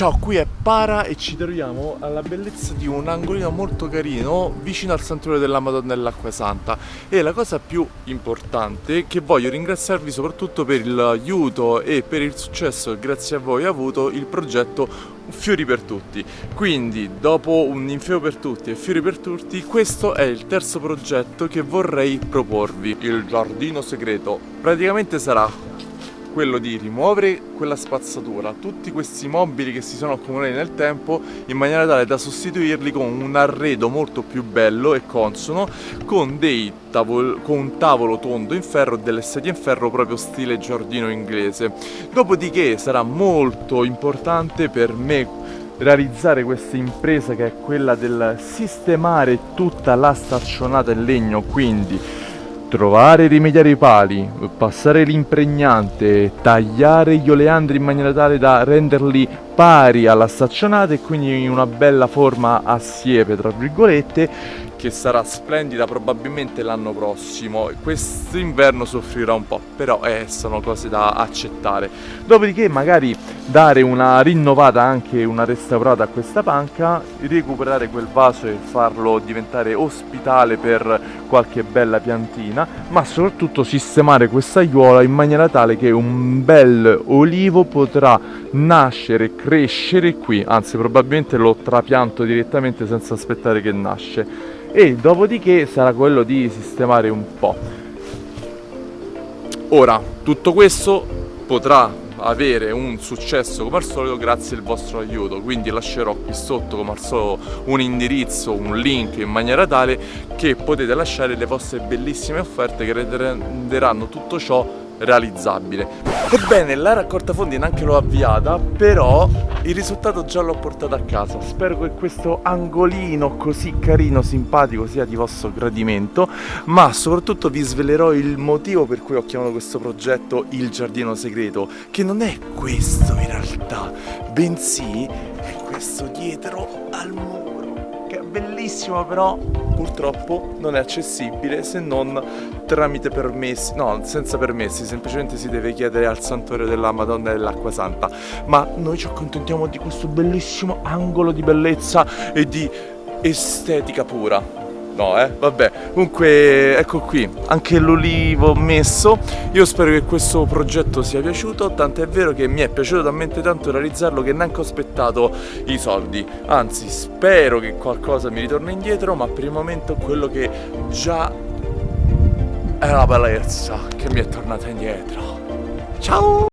Ciao, qui è Para e ci troviamo alla bellezza di un angolino molto carino vicino al santuario della Madonna dell'Acqua Santa. E la cosa più importante che voglio ringraziarvi soprattutto per l'aiuto e per il successo che grazie a voi ha avuto il progetto Fiori per Tutti. Quindi dopo un Infeo per Tutti e Fiori per Tutti questo è il terzo progetto che vorrei proporvi. Il giardino segreto. Praticamente sarà quello di rimuovere quella spazzatura, tutti questi mobili che si sono accumulati nel tempo in maniera tale da sostituirli con un arredo molto più bello e consono con, tavol con un tavolo tondo in ferro e delle sedie in ferro proprio stile giardino inglese. Dopodiché sarà molto importante per me realizzare questa impresa che è quella del sistemare tutta la staccionata in legno quindi trovare e rimediare i pali, passare l'impregnante, tagliare gli oleandri in maniera tale da renderli pari alla staccionata e quindi in una bella forma a siepe tra virgolette che sarà splendida probabilmente l'anno prossimo. Questo inverno soffrirà un po' però eh, sono cose da accettare. Dopodiché magari dare una rinnovata anche una restaurata a questa panca recuperare quel vaso e farlo diventare ospitale per qualche bella piantina ma soprattutto sistemare questa aiuola in maniera tale che un bel olivo potrà nascere, crescere qui. Anzi probabilmente lo trapianto direttamente senza aspettare che nasce e dopodiché sarà quello di sistemare un po'. Ora, tutto questo potrà avere un successo come al solito grazie al vostro aiuto quindi lascerò qui sotto come al solito un indirizzo, un link in maniera tale che potete lasciare le vostre bellissime offerte che renderanno tutto ciò realizzabile. Ebbene, la raccolta fondi neanche l'ho avviata, però il risultato già l'ho portato a casa. Spero che questo angolino così carino, simpatico sia di vostro gradimento, ma soprattutto vi svelerò il motivo per cui ho chiamato questo progetto Il Giardino Segreto, che non è questo in realtà, bensì è questo dietro al muro, bellissimo però purtroppo non è accessibile se non tramite permessi, no senza permessi, semplicemente si deve chiedere al santuario della Madonna dell'Acqua Santa. Ma noi ci accontentiamo di questo bellissimo angolo di bellezza e di estetica pura No, eh, vabbè, comunque ecco qui, anche l'olivo messo. Io spero che questo progetto sia piaciuto. Tanto è vero che mi è piaciuto talmente tanto realizzarlo che neanche ho aspettato i soldi. Anzi, spero che qualcosa mi ritorni indietro Ma per il momento quello che già è la bellezza che mi è tornata indietro. Ciao!